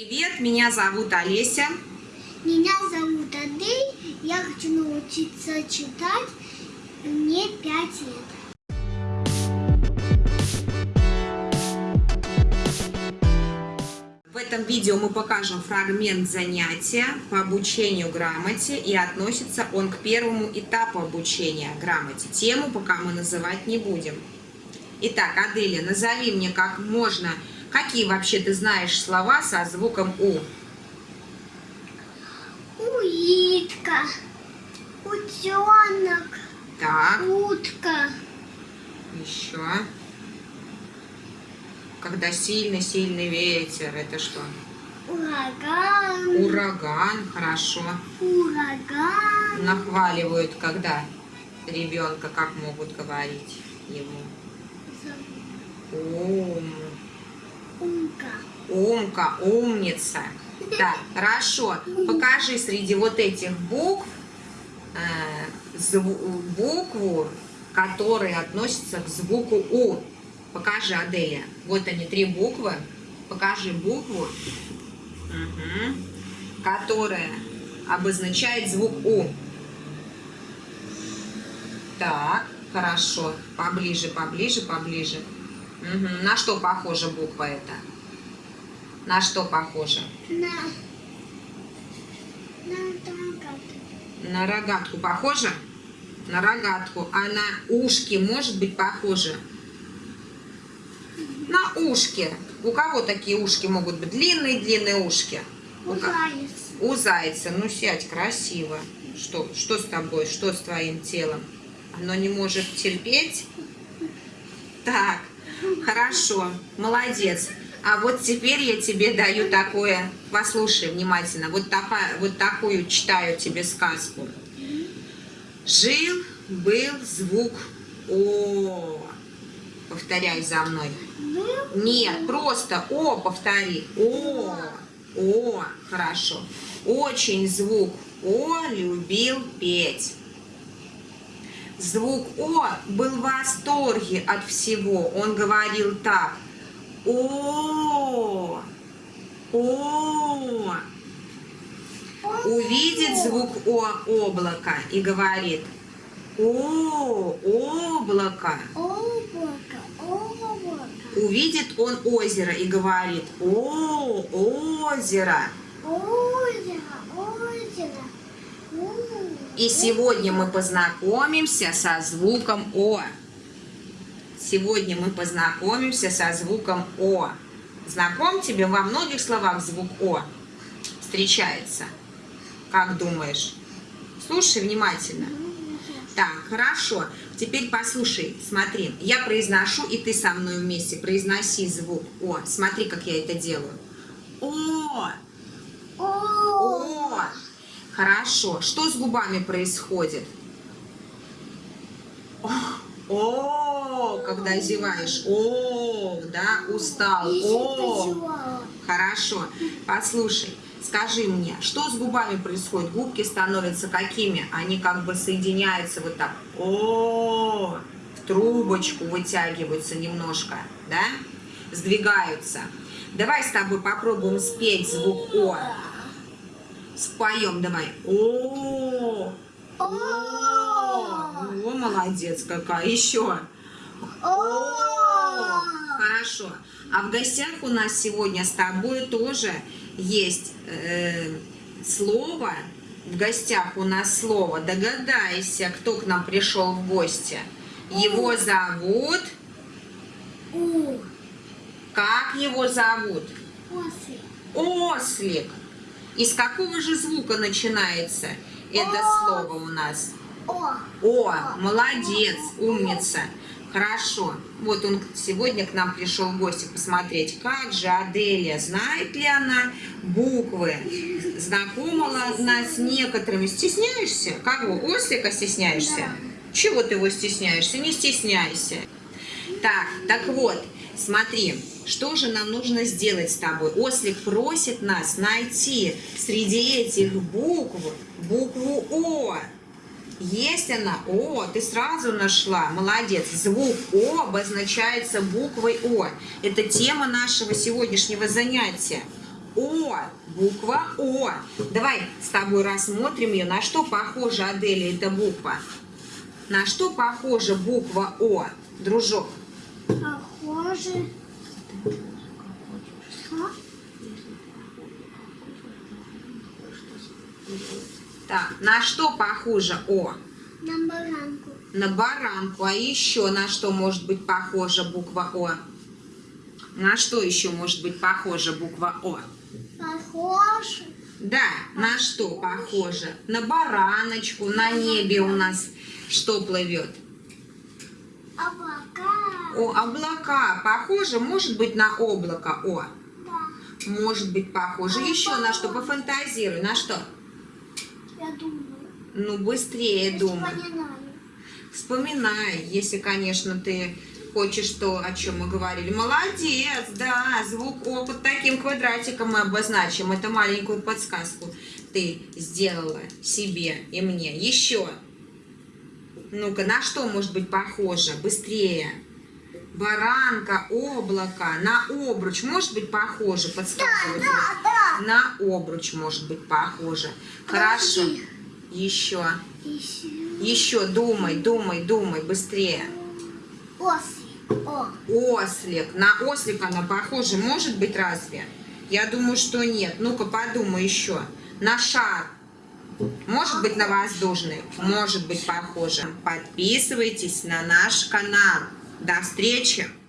Привет, меня зовут Олеся. Меня зовут Адель, я хочу научиться читать, мне 5 лет. В этом видео мы покажем фрагмент занятия по обучению грамоте и относится он к первому этапу обучения грамоте. Тему пока мы называть не будем. Итак, Аделя, назови мне как можно, какие вообще ты знаешь слова со звуком У. Улитка, утенок, Так, утка, еще. Когда сильный-сильный ветер, это что? ураган, Ураган, хорошо. ураган, Нахваливают, когда ребенка, как могут говорить ему. Ум, умка. умка, умница. Так, хорошо. Покажи среди вот этих букв э, букву, которые относятся к звуку У. Покажи, Аделия. Вот они, три буквы. Покажи букву, мгм, которая обозначает звук У. Так, хорошо. Поближе, поближе, поближе. Мгм. На что похожа буква эта? На что похожа? На, на рогатку. На рогатку похожа? На рогатку. А на ушки может быть похожа? На ушки. У кого такие ушки могут быть? Длинные-длинные ушки. У, ко- Заяц. у зайца. Ну, сядь красиво. Что, что с тобой? Что с твоим телом? Оно не может терпеть? Так, хорошо, молодец. А вот теперь я тебе даю такое, послушай внимательно, вот, такая, вот такую читаю тебе сказку. Жил, был звук О. Повторяй за мной. Нет, просто О повтори. О. О. Хорошо. Очень звук О любил петь. Звук О был в восторге от всего. Он говорил так. О. О. Увидит звук О облако и говорит. О, облако. облако, облако, Увидит он озеро и говорит, о, озеро, озеро. И сегодня мы познакомимся со звуком О. Сегодня мы познакомимся со звуком О. Знаком тебе во многих словах звук О встречается? Как думаешь? Слушай внимательно. Так, хорошо. Теперь послушай, смотри. Я произношу, и ты со мной вместе произноси звук О. Смотри, как я это делаю. О! О. Хорошо. Что с губами происходит? О, О, когда зеваешь. О, да, устал. О, хорошо. Послушай, скажи мне, что с губами происходит? Губки становятся какими? Они как бы соединяются вот так. О, в трубочку вытягиваются немножко, да? Сдвигаются. Давай с тобой попробуем спеть звук О. Споем давай. О, О. о, молодец какая. Еще. О. Хорошо. А в гостях у нас сегодня с тобой тоже есть э, слово. В гостях у нас слово. Догадайся, кто к нам пришел в гости. Его зовут... Как его зовут? После. Ослик. Из какого же звука начинается это слово у нас? О. О, молодец, умница. Хорошо. Вот он сегодня к нам пришел в гости посмотреть, как же Аделия, знает ли она буквы, знакома ли она с некоторыми. Стесняешься? Кого? Ослика стесняешься? Да. Чего ты его стесняешься? Не стесняйся. Так, так вот, смотри, что же нам нужно сделать с тобой? Ослик просит нас найти среди этих букв букву О. Есть она? О, ты сразу нашла. Молодец. Звук О обозначается буквой О. Это тема нашего сегодняшнего занятия. О, буква О. Давай с тобой рассмотрим ее. На что похожа, Аделя, эта буква? На что похожа буква О, дружок? Похоже. Так, на что похожа О? На баранку. На баранку. А еще на что может быть похожа буква О? На что еще может быть похожа буква О? Похоже. Да, на что похоже? На бараночку, на небе у нас что плывет? Облака. О, облака. Похоже, может быть, на облако О. Да. Может быть, похоже. Еще на что? Пофантазируй. На что? Я думаю. Ну, быстрее думай. Вспоминаю. Вспоминай, если, конечно, ты хочешь то, о чем мы говорили. Молодец, да, звук О под таким квадратиком мы обозначим. Это маленькую подсказку ты сделала себе и мне. Еще. Ну-ка, на что может быть похоже? Быстрее. Баранка, облако, на обруч может быть похоже? Подсказывай. Да, да. На обруч может быть похоже. Хорошо. Еще. Еще. Еще думай, думай, думай, быстрее. Ослик. О. Ослик. На ослика она похожа, может быть, разве? Я думаю, что нет. Ну-ка, подумай еще. На шар. Может быть, на воздушный? Может быть, похоже. Подписывайтесь на наш канал. До встречи!